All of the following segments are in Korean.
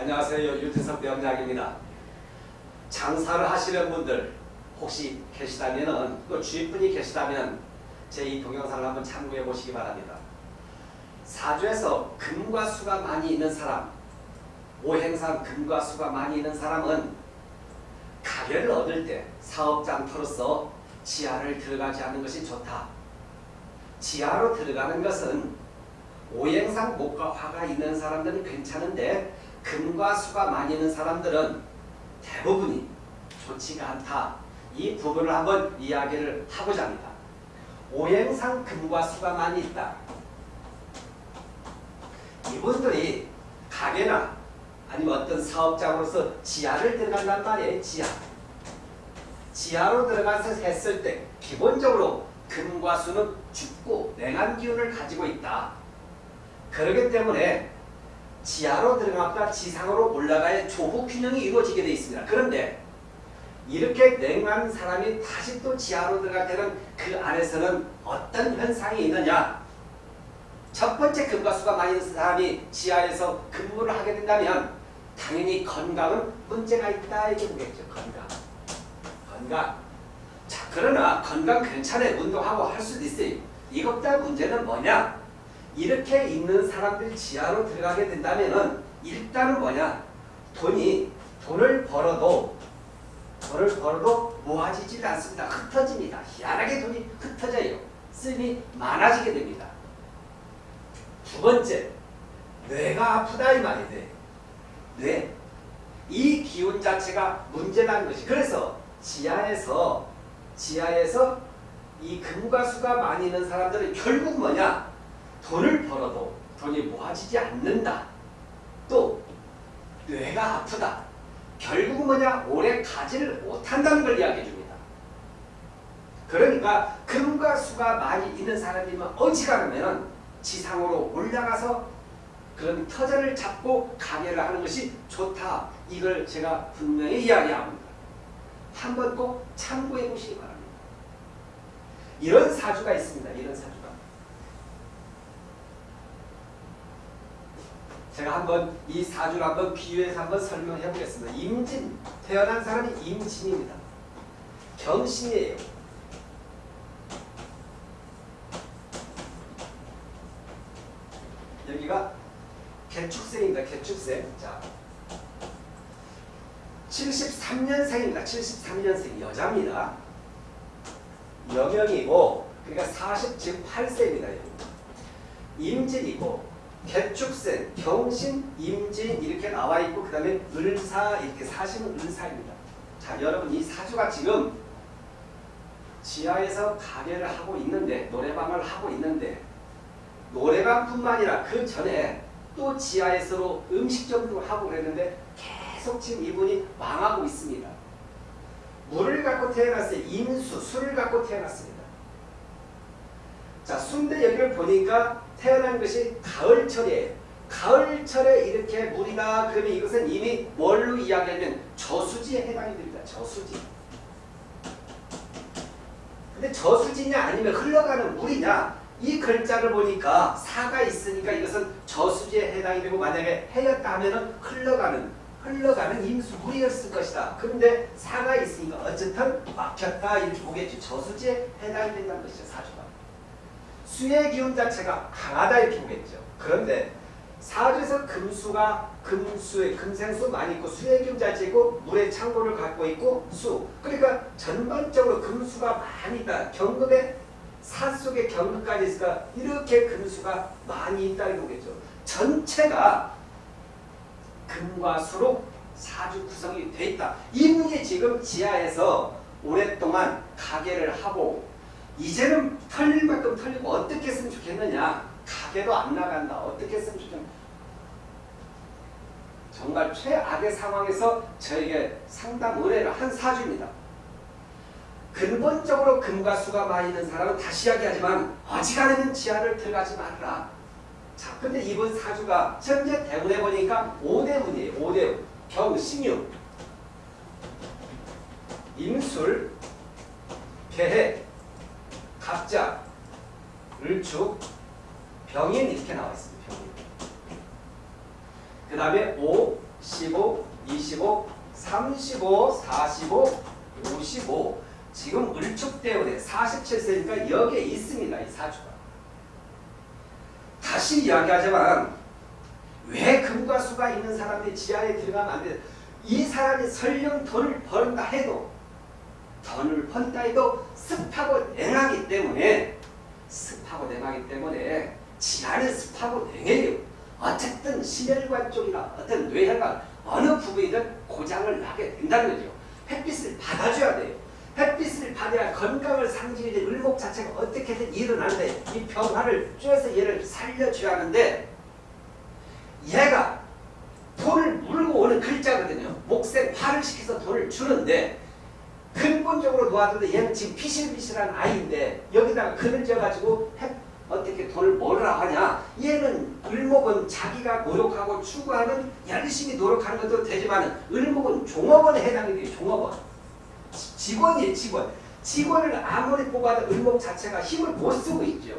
안녕하세요. 유태석 명작입니다. 장사를 하시는 분들 혹시 계시다면 또 주위 분이 계시다면 제 이 동영상을 한번 참고해 보시기 바랍니다. 사주에서 금과 수가 많이 있는 사람 오행상 금과 수가 많이 있는 사람은 가게를 얻을 때 사업장터로서 지하를 들어가지 않는 것이 좋다. 지하로 들어가는 것은 오행상 목과 화가 있는 사람들은 괜찮은데 금과 수가 많이 있는 사람들은 대부분이 좋지가 않다. 이 부분을 한번 이야기를 하고자 합니다. 오행상 금과 수가 많이 있다. 이분들이 가게나 아니면 어떤 사업장으로서 지하를 들어간단 말이에요. 지하. 지하로 들어가서 했을 때 기본적으로 금과 수는 죽고 냉한 기운을 가지고 있다. 그렇기 때문에 지하로 들어갔다 지상으로 올라가야 조후 균형이 이루어지게 되어 있습니다. 그런데 이렇게 냉한 사람이 다시 또 지하로 들어갈 때는 그 안에서는 어떤 현상이 있느냐 첫 번째 금과 수가 많이 있는 사람이 지하에서 근무를 하게 된다면 당연히 건강은 문제가 있다 이게 보겠죠. 건강. 건강. 자 그러나 건강 괜찮아요. 운동하고 할 수도 있어요. 이것보다 문제는 뭐냐? 이렇게 있는 사람들 지하로 들어가게 된다면은 일단은 뭐냐? 돈이 돈을 벌어도 돈을 벌어도 모아지질 않습니다. 흩어집니다. 희한하게 돈이 흩어져요. 쓰임이 많아지게 됩니다. 두 번째, 뇌가 아프다 이 말이 돼. 뇌. 이 기운 자체가 문제라는 것이. 그래서 지하에서 지하에서 이 금과 수가 많이 있는 사람들은 결국 뭐냐? 돈을 벌어도 돈이 모아지지 않는다. 또 뇌가 아프다. 결국 뭐냐? 오래 가지를 못한다는 걸 이야기해 줍니다. 그러니까 금과 수가 많이 있는 사람이면 어지간하면 지상으로 올라가서 그런 터전을 잡고 가게를 하는 것이 좋다. 이걸 제가 분명히 이야기합니다. 한번 꼭 참고해 보시기 바랍니다. 이런 사주가 있습니다. 이런 사주가. 제가 한번 이 사주를 한번 비유해서 한번 설명해 보겠습니다. 임진, 태어난 사람이 임진입니다. 경신이에요. 여기가 개축생입니다. 개축생. 자, 73년생입니다. 73년생 여자입니다. 여명이고 그러니까 40 지금 8세입니다. 임진이고 개축생, 경신, 임진 이렇게 나와 있고 그 다음에 을사 이렇게 사시는 을사입니다. 자 여러분 이 사주가 지금 지하에서 가게를 하고 있는데 노래방을 하고 있는데 노래방뿐만 아니라 그 전에 또 지하에서 음식점도 하고 그랬는데 계속 지금 이분이 망하고 있습니다. 물을 갖고 태어났어요. 임수, 술을 갖고 태어났습니다. 자, 순대 여기를 보니까 태어난 것이 가을철이에요. 가을철에 이렇게 물이다 그러면 이것은 이미 뭘로 이야기하면 저수지에 해당이 됩니다. 저수지. 근데 저수지냐 아니면 흘러가는 물이냐 이 글자를 보니까 사가 있으니까 이것은 저수지에 해당이 되고 만약에 해였다 하면 흘러가는 흘러가는 임수물이었을 것이다. 그런데 사가 있으니까 어쨌든 막혔다 이렇게 보겠지. 저수지에 해당이 된다는 것이죠. 사주가. 수의 기운 자체가 강하다 이렇게 보겠죠. 그런데 사주에서 금수가 금수의 금생수 많이 있고 수의 기운 자체이고 물의 창고를 갖고 있고 수 그러니까 전반적으로 금수가 많이 있다. 경금의 사 속에 경금까지 있으니까 이렇게 금수가 많이 있다는 거겠죠. 전체가 금과 수로 사주 구성이 돼 있다. 이분이 지금 지하에서 오랫동안 가게를 하고 이제는 털릴 만큼 털리고 어떻게 했으면 좋겠느냐. 가게도 안 나간다. 어떻게 했으면 좋겠냐. 정말 최악의 상황에서 저에게 상담 의뢰를 한 사주입니다. 근본적으로 금과 수가 많이 있는 사람은 다시 이야기하지만 어지간하면 지하를 들어가지 말라. 자, 근데 이번 사주가 현재 대운에 보니까 5대운이에요. 5대운. 경 신유, 임술, 개해, 갑자, 을축, 병인 이렇게 나와 있습니다. 병인. 그 다음에 오, 15, 25, 35, 45, 55 지금 을축대원에 47세니까 여기에 있습니다. 이 사주가. 다시 이야기하자면 왜 금과 수가 있는 사람이 지하에 들어가면 안 돼? 이 사람이 설령 돈을 번다 해도 돈을 번다 해도 습하고 냉하기 때문에 습하고 냉하기 때문에 지하는 습하고 냉해요. 어쨌든 심혈관 쪽이나 어떤 뇌혈관 어느 부분이든 고장을 나게 된다는 거죠. 햇빛을 받아줘야 돼요. 햇빛을 받아야 건강을 상징해 을목 자체가 어떻게든 일어나는데 이 병화를 쪼여서 얘를 살려줘야 하는데 얘가 돈을 물고 오는 글자거든요. 목생 화를 시켜서 돈을 주는데 놓아두는데 얘는 지금 비실비실한 아이인데 여기다가 그늘 져가지고 어떻게 돈을 벌으라 하냐 얘는 을목은 자기가 노력하고 추구하는 열심히 노력하는 것도 되지만 을목은 종업원에 해당이 돼요. 종업원. 직원이에요. 직원. 직원을 아무리 뽑아도 을목 자체가 힘을 못 쓰고 있죠.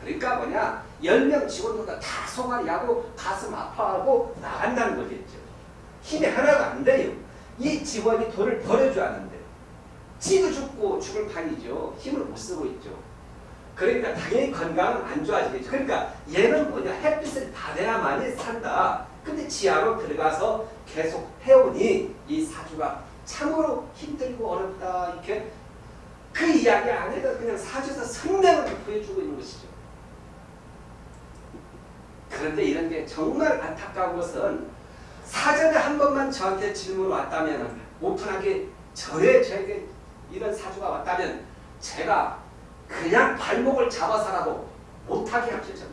그러니까 뭐냐 10명 직원보다 다 송아리 하고 가슴 아파하고 나간다는 거겠죠. 힘이 하나도 안 돼요. 이 직원이 돈을 벌어줘야 하는데 지도 죽고 죽을 판이죠. 힘을 못 쓰고 있죠. 그러니까 당연히 건강은 안 좋아지겠죠. 그러니까 얘는 뭐냐 햇빛을 받아야만이 산다. 근데 지하로 들어가서 계속 해오니 이 사주가 참으로 힘들고 어렵다 이렇게 그 이야기 안에도 그냥 사주에서 성명을 보여주고 있는 것이죠. 그런데 이런 게 정말 안타까운 것은 사전에 한 번만 저한테 질문 왔다면 오픈하게 절에 저에게 이런 사주가 왔다면 제가 그냥 발목을 잡아서라도 못하게 합시다.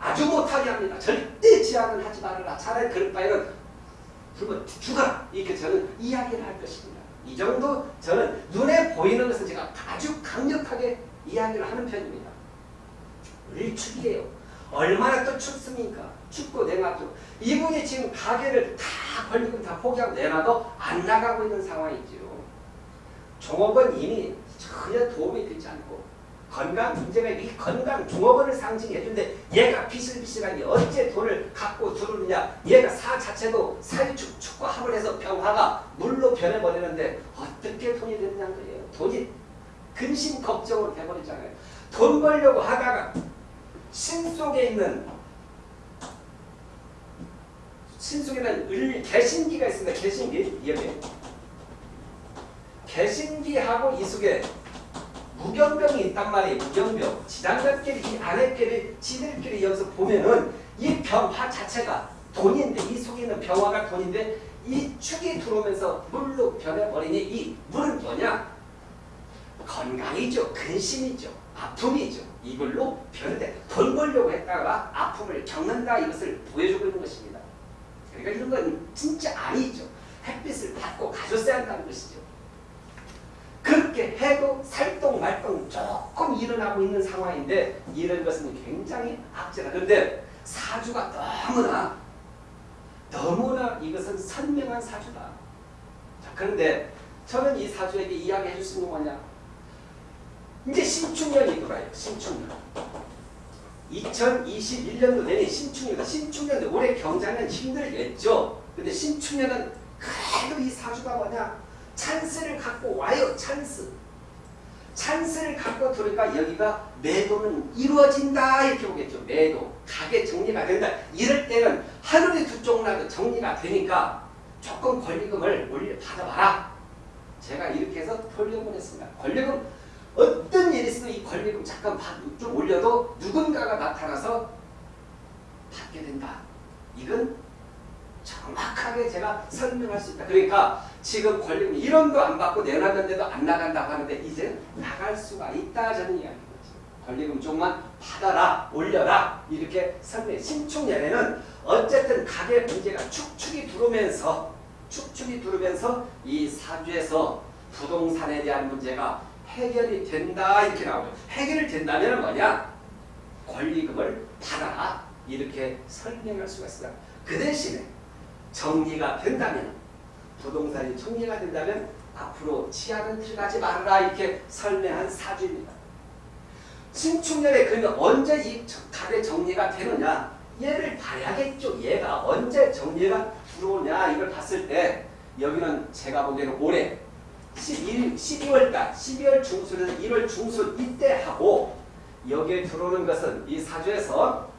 아주 못하게 합니다. 절대 제안을 하지 말아라. 차라리 그럴 바에는 굶어 죽어라. 이렇게 저는 이야기를 할 것입니다. 이 정도 저는 눈에 보이는 것은 제가 아주 강력하게 이야기를 하는 편입니다. 일축이에요. 얼마나 또 춥습니까? 춥고 냉하죠. 이분이 지금 가게를 다 걸리고 다 포기하고 내놔도 안 나가고 있는 상황이죠. 종업원 이미 전혀 도움이 되지 않고 건강 문제가 이 건강 종업원을 상징해 주는데 얘가 비실비실하게 어째 돈을 갖고 들어오느냐 얘가 사 자체도 사유축 축구합을 해서 병화가 물로 변해버리는데 어떻게 돈이 되느냐는 거예요. 돈이 근심 걱정으로 돼버리잖아요. 돈 벌려고 하다가 신 속에 있는 신 속에는 을 개신기가 있습니다. 개신기 여기 개신기하고 이 속에 무경병이 있단 말이에요. 무경병. 지단몇끼리 이 안에끼리 지들끼리 여기서 보면은 이 병화 자체가 돈인데 이 속에 있는 병화가 돈인데 이 축이 들어오면서 물로 변해버리니 이 물은 뭐냐? 건강이죠. 근심이죠. 아픔이죠. 이걸로 변해 돈 벌려고 했다가 아픔을 겪는다 이것을 보여주고 있는 것입니다. 그러니까 이런 건 진짜 아니죠. 햇빛을 받고 가졌어야 한다는 것이죠. 그렇게 해도 살동 말동 조금 일어나고 있는 상황인데 이런 것은 굉장히 악재다. 그런데 사주가 너무나 너무나 이것은 선명한 사주다. 자, 그런데 저는 이 사주에게 이야기해 줄 수 있는 뭐냐? 이제 신축년이 돌아요. 신축년. 2021년도 내내 신축년이다. 신축년 올해 경자는 힘들겠죠. 근데 신축년은 그래도 이 사주가 뭐냐? 찬스를 갖고 와요. 찬스. 찬스를 갖고 들어니까 여기가 매도는 이루어진다 이렇게 보겠죠. 매도. 가게 정리가 된다. 이럴 때는 하늘이 두 쪽 나도 정리가 되니까 조금 권리금을 올려 받아봐라. 제가 이렇게 해서 했습니다. 권리금 권리금 잠깐 좀 올려도 누군가가 나타나서 받게 된다. 이건 정확하게 제가 설명할 수 있다. 그러니까 지금 권리금 1원도 안 받고 내놨는데도 안 나간다고 하는데 이제 나갈 수가 있다 저는 이야기거죠. 권리금 좀만 받아라 올려라 이렇게 설명 신축년에는 어쨌든 가계 문제가 축축이 들어오면서 축축이 들어오면서 이 사주에서 부동산에 대한 문제가 해결이 된다 이렇게 나오죠. 해결이 된다면 뭐냐? 권리금을 받아라 이렇게 설명할 수가 있어요. 그 대신에 정리가 된다면 부동산이 정리가 된다면 앞으로 치아는 들어가지 말아라 이렇게 설명한 사주입니다. 신축년에 그러면 언제 이 가게 정리가 되느냐? 얘를 봐야겠죠. 얘가 정리가 들어오냐 이걸 봤을 때 여기는 제가 보기에는 올해 11, 12월달 12월 중순에서 1월 중순 이때 하고 여기에 들어오는 것은 이 사주에서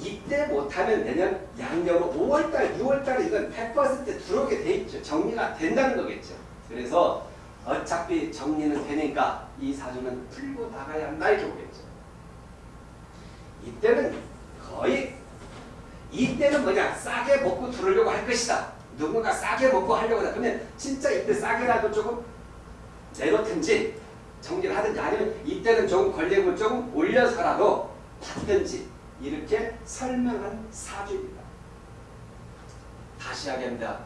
이때 못하면 내년 양력으로 5월달, 6월달에 이건 100% 들어오게 돼 있죠. 정리가 된다는 거겠죠. 그래서 어차피 정리는 되니까 이 사주는 풀고 나가야 한다 이렇게 보겠죠. 이때는 거의 이때는 뭐냐 싸게 먹고 들어오려고 할 것이다. 누군가 싸게 먹고 하려고 하다. 그러면 진짜 이때 싸게라도 조금 내놓든지 정리를 하든지 아니면 이때는 조금 권력을 조금 올려서라도 받든지 이렇게 설명한 사주입니다. 다시 하겠습니다.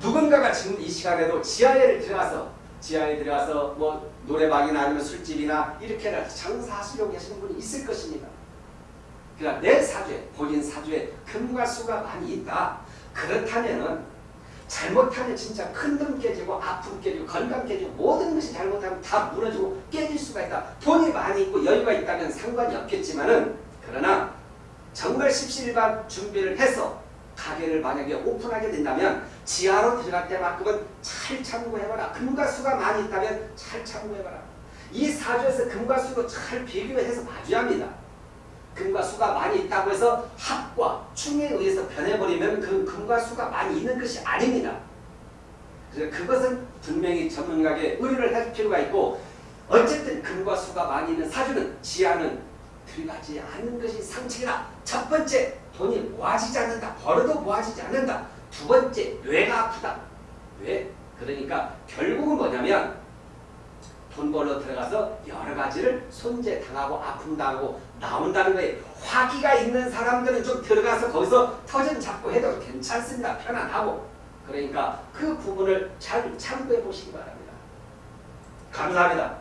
누군가가 지금 이 시간에도 지하에 들어가서 지하에 들어가서 뭐 노래방이나 아니면 술집이나 이렇게 해서 장사하시려고 하시는 분이 있을 것입니다. 그러니까 내 사주에 본인 사주에 금과 수가 많이 있다. 그렇다면 은 잘못하면 진짜 큰 돈 깨지고 아픔 깨지고 건강 깨지고 모든 것이 잘못하면 다 무너지고 깨질 수가 있다. 돈이 많이 있고 여유가 있다면 상관이 없겠지만은 그러나 정말 십시일반 준비를 해서 가게를 만약에 오픈하게 된다면 지하로 들어갈 때만큼은 잘 참고해봐라. 금과 수가 많이 있다면 잘 참고해봐라. 이 사주에서 금과 수도 잘 비교해서 봐줘야 합니다. 금과 수가 많이 있다고 해서 합과 충에 의해서 변해버리면 그 금과 수가 많이 있는 것이 아닙니다. 그래서 그것은 분명히 전문가에게 의뢰를 할 필요가 있고 어쨌든 금과 수가 많이 있는 사주는 지하는 들어가지 않는 것이 상책이다. 첫 번째 돈이 모아지지 않는다. 벌어도 모아지지 않는다. 두 번째 뇌가 아프다. 왜? 그러니까 결국은 뭐냐면 돈 벌러 들어가서 여러 가지를 손재당하고 당하고 나온다는 거예요. 화기가 있는 사람들은 좀 들어가서 거기서 터전 잡고 해도 괜찮습니다. 편안하고. 그러니까 그 부분을 잘 참고해 보시기 바랍니다. 감사합니다.